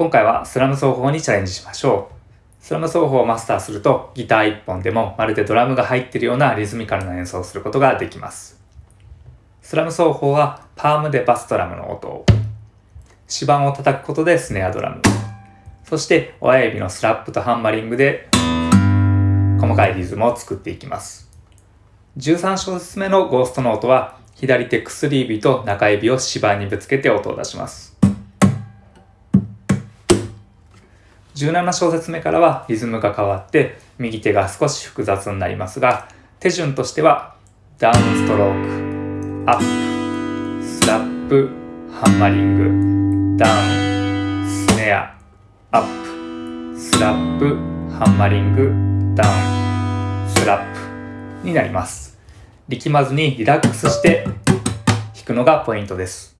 今回はスラム奏法にチャレンジしましょう。スラム奏法をマスターするとギター1本でもまるでドラムが入っているようなリズミカルな演奏をすることができます。スラム奏法はパームでバスドラムの音を、指板を叩くことでスネアドラム、そして親指のスラップとハンマリングで細かいリズムを作っていきます。13小節目のゴーストの音は左手薬指と中指を指板にぶつけて音を出します。17小節目からはリズムが変わって右手が少し複雑になりますが手順としてはダウンストロークアップスラップハンマリングダウンスネアアップスラップハンマリングダウンスラップになります。力まずにリラックスして弾くのがポイントです。